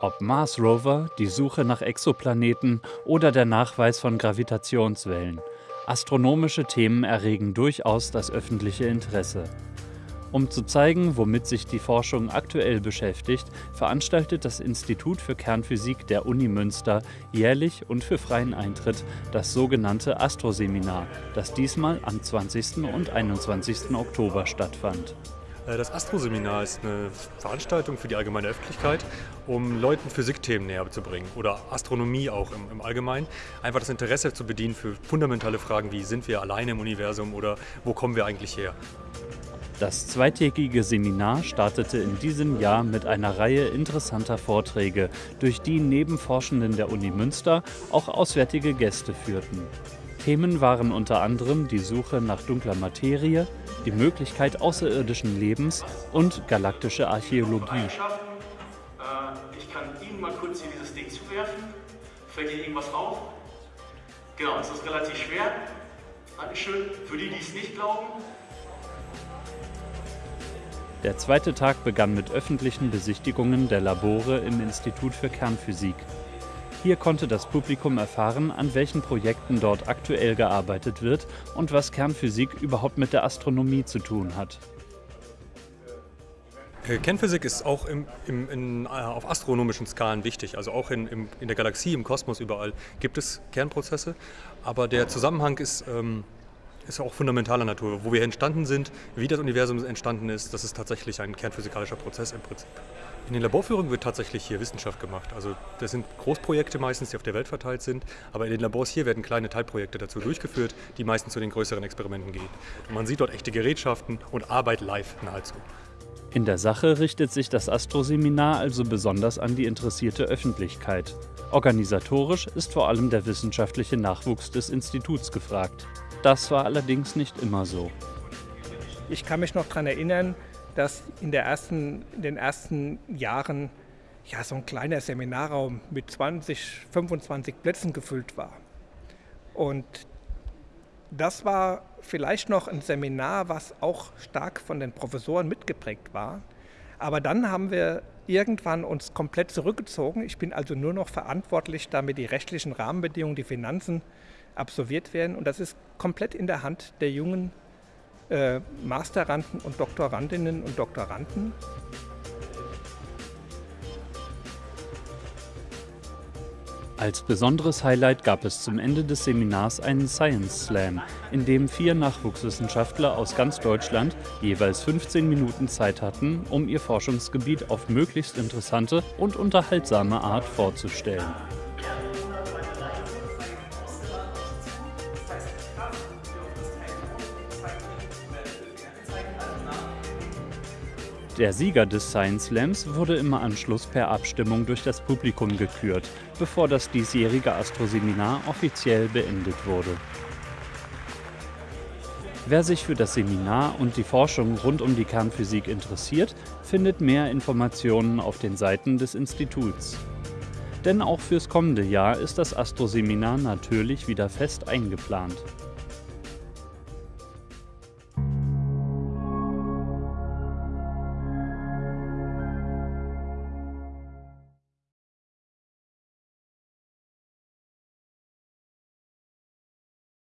Ob Mars Rover, die Suche nach Exoplaneten oder der Nachweis von Gravitationswellen. Astronomische Themen erregen durchaus das öffentliche Interesse. Um zu zeigen, womit sich die Forschung aktuell beschäftigt, veranstaltet das Institut für Kernphysik der Uni Münster jährlich und für freien Eintritt das sogenannte Astroseminar, das diesmal am 20. und 21. Oktober stattfand. Äh, das Astroseminar ist eine Veranstaltung für die allgemeine Öffentlichkeit, um Leuten Physikthemen näher zu bringen oder Astronomie auch im, im, Allgemeinen. Einfach das Interesse zu bedienen für fundamentale Fragen wie sind wir alleine im Universum oder wo kommen wir eigentlich her. Das zweitägige Seminar startete in diesem Jahr mit einer Reihe interessanter Vorträge, durch die neben Forschenden der Uni Münster auch auswärtige Gäste führten. Themen waren unter anderem die Suche nach dunkler Materie, die Möglichkeit außerirdischen Lebens und galaktische Archäologie. Äh, ich kann Ihnen mal kurz hier dieses Ding zuwerfen. Fällt Ihnen irgendwas auf? Genau, es ist relativ schwer. Dankeschön. Für die, die es nicht glauben. Der zweite Tag begann mit öffentlichen Besichtigungen der Labore im Institut für Kernphysik. Hier konnte das Publikum erfahren, an welchen Projekten dort aktuell gearbeitet wird und was Kernphysik überhaupt mit der Astronomie zu tun hat. Äh, Kernphysik ist auch im, im, in, äh, auf astronomischen Skalen wichtig. Also auch in, im, in, der Galaxie, im Kosmos überall gibt es Kernprozesse. Aber der Zusammenhang ist, ähm, ist auch fundamentaler Natur. Wo wir entstanden sind, wie das Universum entstanden ist, das ist tatsächlich ein kernphysikalischer Prozess im Prinzip. In den Laborführungen wird tatsächlich hier Wissenschaft gemacht. Also das sind Großprojekte meistens, die auf der Welt verteilt sind, aber in den Labors hier werden kleine Teilprojekte dazu durchgeführt, die meistens zu den größeren Experimenten gehen. Und man sieht dort echte Gerätschaften und Arbeit live nahezu. In der Sache richtet sich das Astroseminar also besonders an die interessierte Öffentlichkeit. Organisatorisch ist vor allem der wissenschaftliche Nachwuchs des Instituts gefragt. Das war allerdings nicht immer so. Ich kann mich noch daran erinnern, dass in, ersten, in den ersten Jahren ja, so ein kleiner Seminarraum mit 20, 25 Plätzen gefüllt war. Und das war vielleicht noch ein Seminar, was auch stark von den Professoren mitgeprägt war. Aber dann haben wir irgendwann uns komplett zurückgezogen. Ich bin also nur noch verantwortlich, damit die rechtlichen Rahmenbedingungen, die Finanzen absolviert werden. Und das ist komplett in der Hand der jungen äh, Masteranden und Doktorandinnen und Doktoranden. Als besonderes Highlight gab es zum Ende des Seminars einen Science Slam, in dem vier Nachwuchswissenschaftler aus ganz Deutschland jeweils 15 Minuten Zeit hatten, um ihr Forschungsgebiet auf möglichst interessante und unterhaltsame Art vorzustellen. Der Sieger des Science Slams wurde im Anschluss per Abstimmung durch das Publikum gekürt, bevor das diesjährige Astroseminar offiziell beendet wurde. Wer sich für das Seminar und die Forschung rund um die Kernphysik interessiert, findet mehr Informationen auf den Seiten des Instituts. Denn auch fürs kommende Jahr ist das Astroseminar natürlich wieder fest eingeplant.